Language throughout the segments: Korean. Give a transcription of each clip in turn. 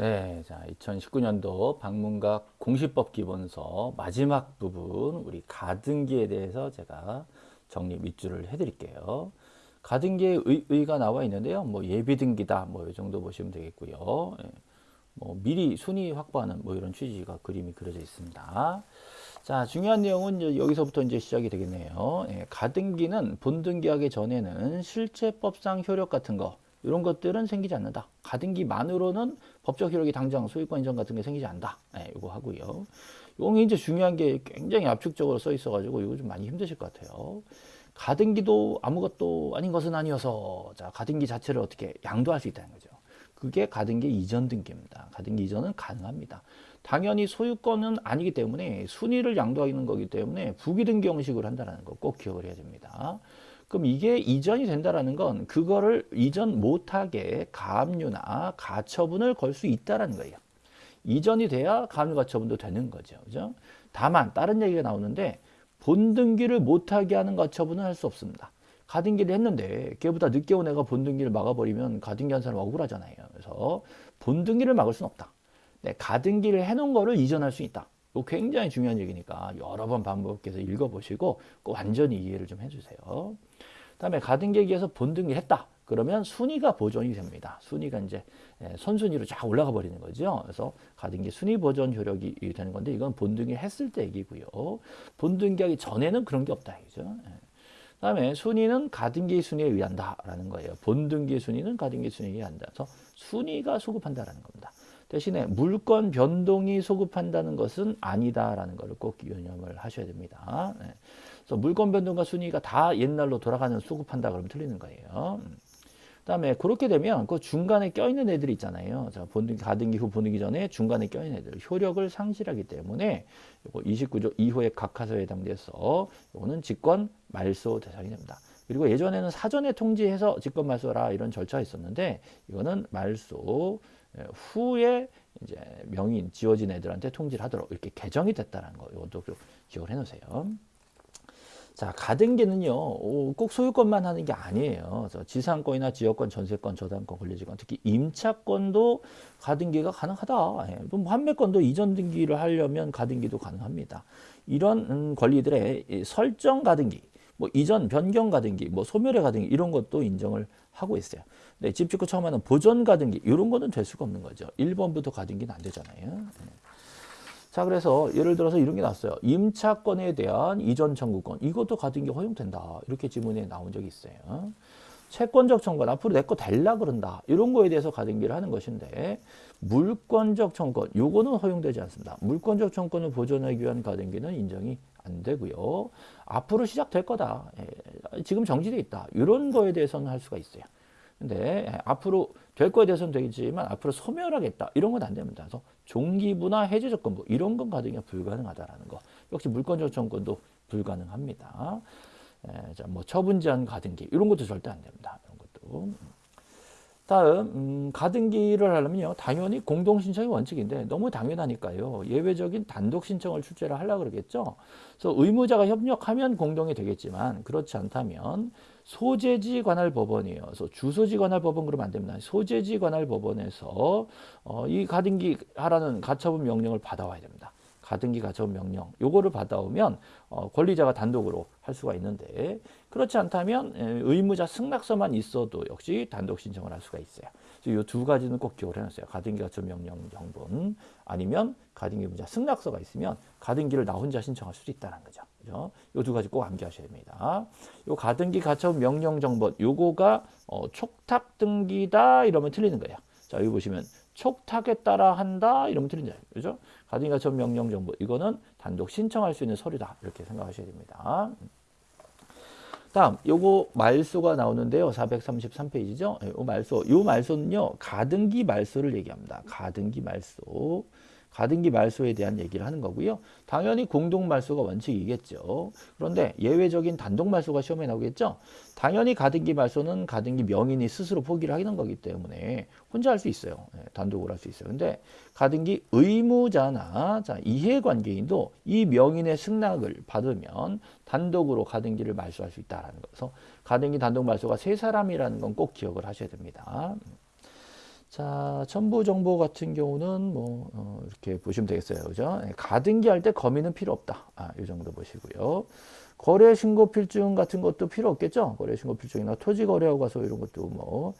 네, 자 2019년도 방문각 공시법 기본서 마지막 부분 우리 가등기에 대해서 제가 정리 밑줄을 해드릴게요. 가등기에 의, 의 가 나와 있는데요. 뭐 예비등기다 뭐 이 정도 보시면 되겠고요. 예, 뭐 미리 순위 확보하는 뭐 이런 취지가 그림이 그려져 있습니다. 자 중요한 내용은 이제 여기서부터 이제 시작이 되겠네요. 예, 가등기는 본등기하기 전에는 실체법상 효력 같은 거 이런 것들은 생기지 않는다. 가등기만으로는 법적 효력이 당장 소유권 인정 같은 게 생기지 않는다. 네, 이거 하고요. 이거 이제 중요한 게 굉장히 압축적으로 써 있어가지고 이거 좀 많이 힘드실 것 같아요. 가등기도 아무것도 아닌 것은 아니어서 자 가등기 자체를 어떻게 양도할 수 있다는 거죠. 그게 가등기 이전 등기입니다. 가등기 이전은 가능합니다. 당연히 소유권은 아니기 때문에 순위를 양도하는 거기 때문에 부기등기 형식으로 한다는 거 꼭 기억을 해야 됩니다. 그럼 이게 이전이 된다라는 건 그거를 이전 못하게 가압류나 가처분을 걸 수 있다라는 거예요. 이전이 돼야 가압류 가처분도 되는 거죠. 그죠? 다만 다른 얘기가 나오는데 본등기를 못하게 하는 가처분은 할 수 없습니다. 가등기를 했는데 걔보다 늦게 온 애가 본등기를 막아버리면 가등기 한 사람 억울하잖아요. 그래서 본등기를 막을 수는 없다. 네, 가등기를 해놓은 거를 이전할 수 있다. 이거 굉장히 중요한 얘기니까 여러 번 반복해서 읽어보시고 꼭 완전히 이해를 좀 해주세요. 다음에 가등기에서 본등기 했다. 그러면 순위가 보존이 됩니다. 순위가 이제 예, 선순위로 쫙 올라가 버리는 거죠. 그래서 가등기 순위 보존 효력이 되는 건데 이건 본등기 했을 때 얘기고요. 본등기하기 전에는 그런 게 없다. 그죠? 예. 다음에 순위는 가등기 순위에 의한다라는 거예요. 본등기 순위는 가등기 순위에 의한다. 그래서 순위가 소급한다라는 겁니다. 대신에 물권 변동이 소급한다는 것은 아니다라는 것을 꼭 유념을 하셔야 됩니다. 네. 그래서 물권 변동과 순위가 다 옛날로 돌아가는 소급한다 그러면 틀리는 거예요. 그다음에 그렇게 되면 그 중간에 껴있는 애들이 있잖아요. 자, 본등기 가등기 후 본등기 전에 중간에 껴있는 애들 효력을 상실하기 때문에 요거 29조 2호의 각하서에 해당돼서 요거는 직권 말소 대상이 됩니다. 그리고 예전에는 사전에 통지해서 직권 말소라 이런 절차가 있었는데 이거는 말소 예, 후에 이제 명인 지워진 애들한테 통지를 하도록 이렇게 개정이 됐다는 거 이것도 기억을 해 놓으세요. 자, 가등기는요, 꼭 소유권만 하는 게 아니에요. 지상권이나 지역권, 전세권, 저당권, 권리지권, 특히 임차권도 가등기가 가능하다. 예, 판매권도 이전 등기를 하려면 가등기도 가능합니다. 이런 음, 권리들의 설정 가등기, 뭐 이전 변경 가등기, 뭐 소멸의 가등기 이런 것도 인정을 하고 있어요. 네, 집 짓고 처음 하는 보전 가등기 이런 거는 될 수가 없는 거죠. 1번부터 가등기는 안 되잖아요. 네. 자 그래서 예를 들어서 이런 게 났어요. 임차권에 대한 이전 청구권 이것도 가등기 허용된다. 이렇게 지문에 나온 적이 있어요. 채권적 청구권 앞으로 내거 될라 그런다. 이런 거에 대해서 가등기를 하는 것인데 물권적 청구권 요거는 허용되지 않습니다. 물권적 청구권을 보존하기 위한 가등기는 인정이 안 되고요. 앞으로 시작될 거다. 예, 지금 정지돼 있다. 이런 거에 대해서는 할 수가 있어요. 근데 예, 앞으로 될 거에 대해서는 되겠지만 앞으로 소멸하겠다. 이런 건 안 됩니다. 그래서 종기부나 해제 조건부 이런 건 가등기가 불가능하다라는 거. 역시 물권적 청구권도 불가능합니다. 예, 자, 뭐 처분 제한 가등기 이런 것도 절대 안 됩니다. 이런 것도. 다음 음, 가등기를 하려면요 당연히 공동신청이 원칙인데 너무 당연하니까요. 예외적인 단독 신청을 출제를 하려고 그러겠죠. 그래서 의무자가 협력하면 공동이 되겠지만 그렇지 않다면 소재지 관할 법원이에요. 그래서 주소지 관할 법원 그러면 안 됩니다. 소재지 관할 법원에서 어, 이 가등기 하라는 가처분 명령을 받아와야 됩니다 가등기 가처분 명령 요거를 받아오면 어, 권리자가 단독으로 할 수가 있는데 그렇지 않다면 의무자 승낙서만 있어도 역시 단독 신청을 할 수가 있어요. 이 두 가지는 꼭 기억을 해놨어요. 가등기 가처분 명령 정본 아니면 가등기 의무자 승낙서가 있으면 가등기를 나 혼자 신청할 수도 있다는 거죠. 그죠? 이 두 가지 꼭 암기하셔야 됩니다. 요 가등기 가처분 명령 정본 요거가 어, 촉탁 등기다 이러면 틀리는 거예요. 자, 여기 보시면 촉탁에 따라 한다 이러면 틀린다. 그죠? 가등기 가처분 명령 정보 이거는 단독 신청할 수 있는 서류다. 이렇게 생각하셔야 됩니다. 다음 요거 말소가 나오는데요. 433페이지죠. 요 말소. 요 말소는요. 가등기 말소를 얘기합니다. 가등기 말소. 가등기 말소에 대한 얘기를 하는 거고요. 당연히 공동 말소가 원칙이겠죠. 그런데 예외적인 단독 말소가 시험에 나오겠죠. 당연히 가등기 말소는 가등기 명인이 스스로 포기를 하는 거기 때문에 혼자 할 수 있어요. 네, 단독으로 할 수 있어요. 근데 가등기 의무자나 자, 이해관계인도 이 명인의 승낙을 받으면 단독으로 가등기를 말소할 수 있다는 거서 가등기 단독 말소가 세 사람이라는 건 꼭 기억을 하셔야 됩니다. 자, 첨부 정보 같은 경우는 뭐 어, 이렇게 보시면 되겠어요. 그죠? 예, 가등기 할 때 거미는 필요 없다. 아, 이 정도 보시고요. 거래 신고 필증 같은 것도 필요 없겠죠? 거래 신고 필증이나 토지 거래하고 가서 이런 것도 뭐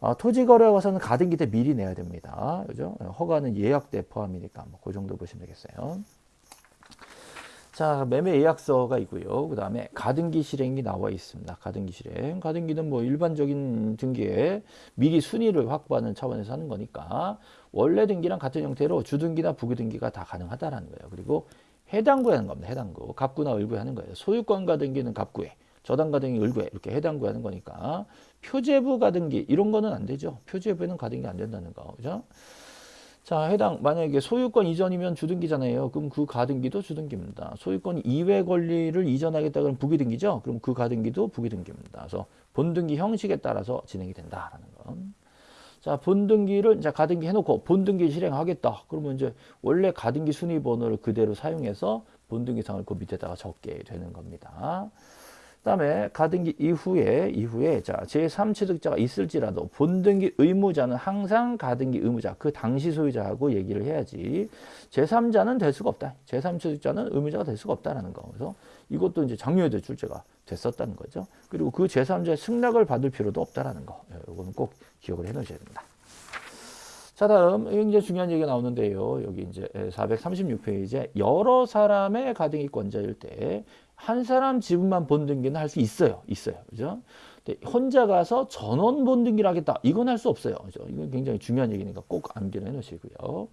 아, 토지 거래하고 가서는 가등기 때 미리 내야 됩니다. 그죠? 허가는 예약 때 포함이니까 뭐그 정도 보시면 되겠어요. 자, 매매 예약서가 있고요. 그 다음에 가등기 실행이 나와 있습니다. 가등기 실행. 가등기는 뭐 일반적인 등기에 미리 순위를 확보하는 차원에서 하는 거니까 원래 등기랑 같은 형태로 주등기나 부기등기가 다 가능하다라는 거예요. 그리고 해당구에 하는 겁니다. 해당구. 갑구나 을구에 하는 거예요. 소유권 가등기는 갑구에, 저당 가등기 을구에 이렇게 해당구에 하는 거니까 표제부 가등기 이런 거는 안 되죠. 표제부에는 가등기 안 된다는 거. 그죠? 자, 해당 만약에 소유권 이전이면 주등기잖아요. 그럼 그 가등기도 주등기입니다. 소유권 이외 권리를 이전하겠다 그러면 부기등기죠. 그럼 그 가등기도 부기등기입니다. 그래서 본등기 형식에 따라서 진행이 된다라는 거. 자, 본등기를 자 가등기 해놓고 본등기 실행하겠다. 그러면 이제 원래 가등기 순위 번호를 그대로 사용해서 본등기상을 그 밑에다가 적게 되는 겁니다. 그다음에 가등기 이후에 이후에 자 제3취득자가 있을지라도 본등기 의무자는 항상 가등기 의무자 그 당시 소유자하고 얘기를 해야지 제3자는 될 수가 없다. 제3취득자는 의무자가 될 수가 없다라는 거. 그래서 이것도 이제 장려의 출제가 됐었다는 거죠. 그리고 그 제3자의 승낙을 받을 필요도 없다라는 거. 이거는 꼭 기억을 해 놓으셔야 됩니다. 자 다음 굉장히 중요한 얘기가 나오는데요. 여기 이제 436페이지에 여러 사람의 가등기권자일 때 한 사람 지분만 본등기는 할 수 있어요. 있어요. 그죠? 혼자 가서 전원 본등기를 하겠다. 이건 할 수 없어요. 그죠? 이건 굉장히 중요한 얘기니까 꼭 암기를 해 놓으시고요.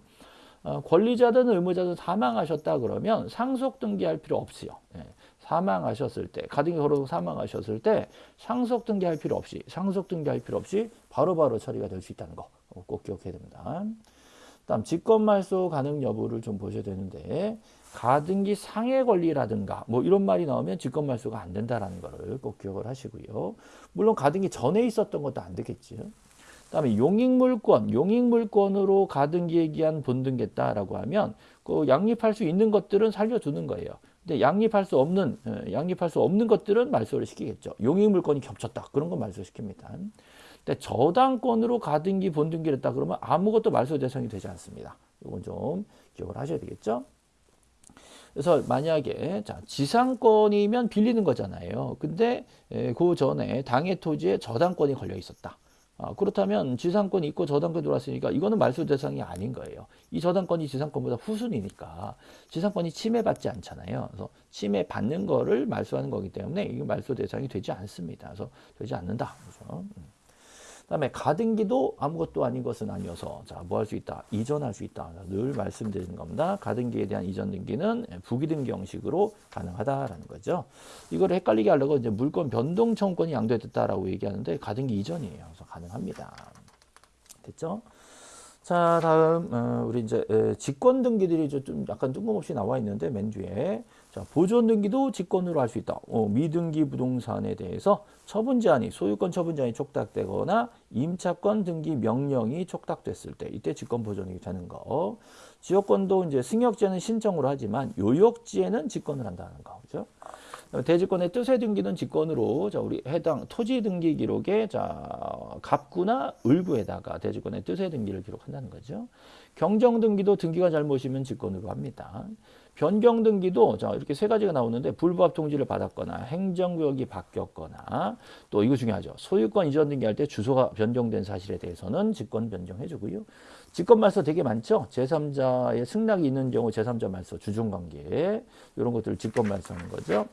어, 권리자든 의무자든 사망하셨다 그러면 상속 등기할 필요 없어요. 예. 사망하셨을 때 가등기 걸어 사망하셨을 때 상속 등기할 필요 없이 상속 등기할 필요 없이 바로바로 바로 처리가 될 수 있다는 거 꼭 기억해야 됩니다. 다음 직권 말소 가능 여부를 좀 보셔야 되는데 가등기 상해 권리라든가 뭐 이런 말이 나오면 직권 말소가 안 된다라는 거를 꼭 기억을 하시고요. 물론 가등기 전에 있었던 것도 안 되겠지요. 그다음에 용익물권, 용익물권으로 가등기에 기한 본등겠다라고 하면 그 양립할 수 있는 것들은 살려두는 거예요. 근데 양립할 수 없는 어, 양립할 수 없는 것들은 말소를 시키겠죠. 용익물권이 겹쳤다. 그런 건 말소시킵니다. 근데 저당권으로 가등기 본등기를 했다 그러면 아무것도 말소 대상이 되지 않습니다. 이건 좀 기억을 하셔야 되겠죠. 그래서 만약에 자 지상권이면 빌리는 거잖아요. 근데 그 전에 당해 토지에 저당권이 걸려 있었다. 아, 그렇다면 지상권이 있고 저당권이 들어왔으니까 이거는 말소 대상이 아닌 거예요. 이 저당권이 지상권보다 후순이니까 지상권이 침해받지 않잖아요. 그래서 침해받는 거를 말소하는 거기 때문에 이게 말소 대상이 되지 않습니다. 그래서 되지 않는다. 그래서 음. 그 다음에 가등기도 아무것도 아닌 것은 아니어서 자뭐 할 수 있다? 이전할 수 있다. 늘 말씀드리는 겁니다. 가등기에 대한 이전 등기는 부기등기 형식으로 가능하다라는 거죠. 이걸 헷갈리게 하려고 이제 물권 변동 청구권이 양도됐다라고 얘기하는데 가등기 이전이에요. 그래서 가능합니다. 됐죠? 자 다음 어, 우리 이제 직권 등기들이 좀 약간 뜬금없이 나와 있는데 맨 뒤에 자, 보존 등기도 직권으로 할 수 있다. 어, 미등기 부동산에 대해서 처분 제한이 소유권 처분 제한이 촉탁되거나 임차권 등기 명령이 촉탁됐을 때 이때 직권 보존이 되는 거. 지역권도 이제 승역지에는 신청으로 하지만 요역지에는 직권을 한다는 거. 그죠? 대지권의 뜻의 등기는 직권으로 자 우리 해당 토지 등기 기록에 자 갑구나 을구에다가 대지권의 뜻의 등기를 기록한다는 거죠. 경정 등기도 등기가 잘못이면 직권으로 합니다. 변경 등기도 자 이렇게 세 가지가 나오는데 불부합 통지를 받았거나 행정구역이 바뀌었거나 또 이거 중요하죠. 소유권 이전 등기할 때 주소가 변경된 사실에 대해서는 직권 변경해 주고요. 직권 말소 되게 많죠. 제3자의 승낙이 있는 경우 제3자 말소 주종관계 이런 것들을 직권 말소하는 거죠.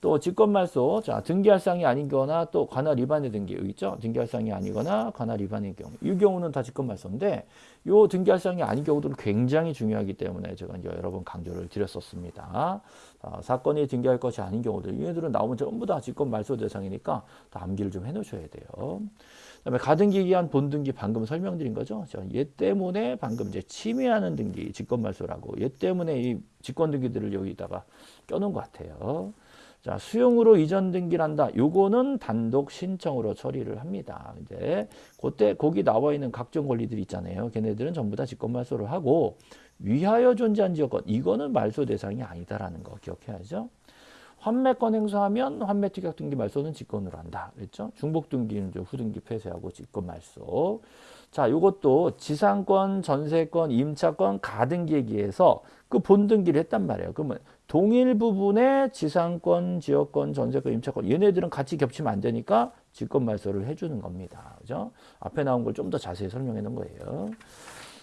또 직권말소, 자 등기할 사항이 아니거나 또 관할 위반의 등기 있죠. 등기할 사항이 아니거나 관할 위반의 경우 이 경우는 다 직권말소인데 요 등기할 사항이 아닌 경우들은 굉장히 중요하기 때문에 제가 이제 여러 번 강조를 드렸었습니다. 자, 사건이 등기할 것이 아닌 경우들 얘들은 나오면 전부 다 직권말소 대상이니까 다 암기를 좀 해놓으셔야 돼요. 그다음에 가등기 기한 본등기 방금 설명드린 거죠. 자, 얘 때문에 방금 이제 침해하는 등기 직권말소라고 얘 때문에 이 직권등기들을 여기다가 껴놓은 것 같아요. 자, 수용으로 이전 등기를 한다. 요거는 단독 신청으로 처리를 합니다. 이제 그때 거기 나와 있는 각종 권리들 있잖아요. 걔네들은 전부 다 직권 말소를 하고 위하여 존재한 지역권 이거는 말소 대상이 아니다라는 거 기억해야죠. 환매권 행사하면 환매 특약 등기 말소는 직권으로 한다. 그랬죠? 중복 등기는 후등기 폐쇄하고 직권 말소. 자, 요것도 지상권, 전세권, 임차권, 가등기에기에서 그 본등기를 했단 말이에요. 그러면 동일 부분에 지상권, 지역권, 전세권, 임차권 얘네들은 같이 겹치면 안 되니까 직권 말소를 해주는 겁니다. 그죠? 앞에 나온 걸 좀 더 자세히 설명해 놓은 거예요.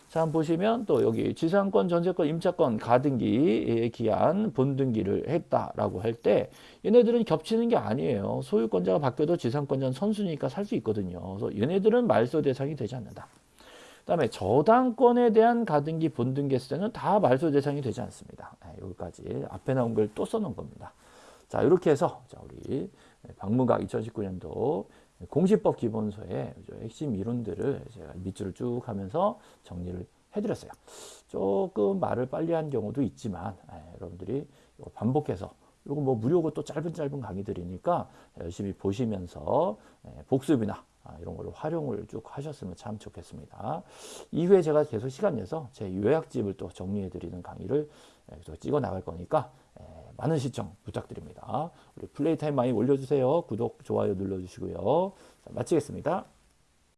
자, 보시면 또 여기 지상권, 전세권, 임차권, 가등기에 기한 본등기를 했다라고 할 때 얘네들은 겹치는 게 아니에요. 소유권자가 바뀌어도 지상권자는 선수니까 살 수 있거든요. 그래서 얘네들은 말소 대상이 되지 않는다. 그 다음에 저당권에 대한 가등기, 본등기 했을 때는 다 말소 대상이 되지 않습니다. 네, 여기까지 앞에 나온 걸 또 써놓은 겁니다. 자, 이렇게 해서 자, 우리 박문각 2019년도 공시법 기본서의 핵심 이론들을 제가 밑줄을 쭉 하면서 정리를 해드렸어요. 조금 말을 빨리 한 경우도 있지만 예, 여러분들이 반복해서 이거 뭐 무료고 또 짧은 짧은 강의들이니까 열심히 보시면서 예, 복습이나 아, 이런 걸로 활용을 쭉 하셨으면 참 좋겠습니다. 이후에 제가 계속 시간 내서 제 요약집을 또 정리해 드리는 강의를 예, 또 찍어 나갈 거니까 예, 많은 시청 부탁드립니다. 우리 플레이 타임 많이 올려주세요. 구독, 좋아요 눌러주시고요. 자, 마치겠습니다.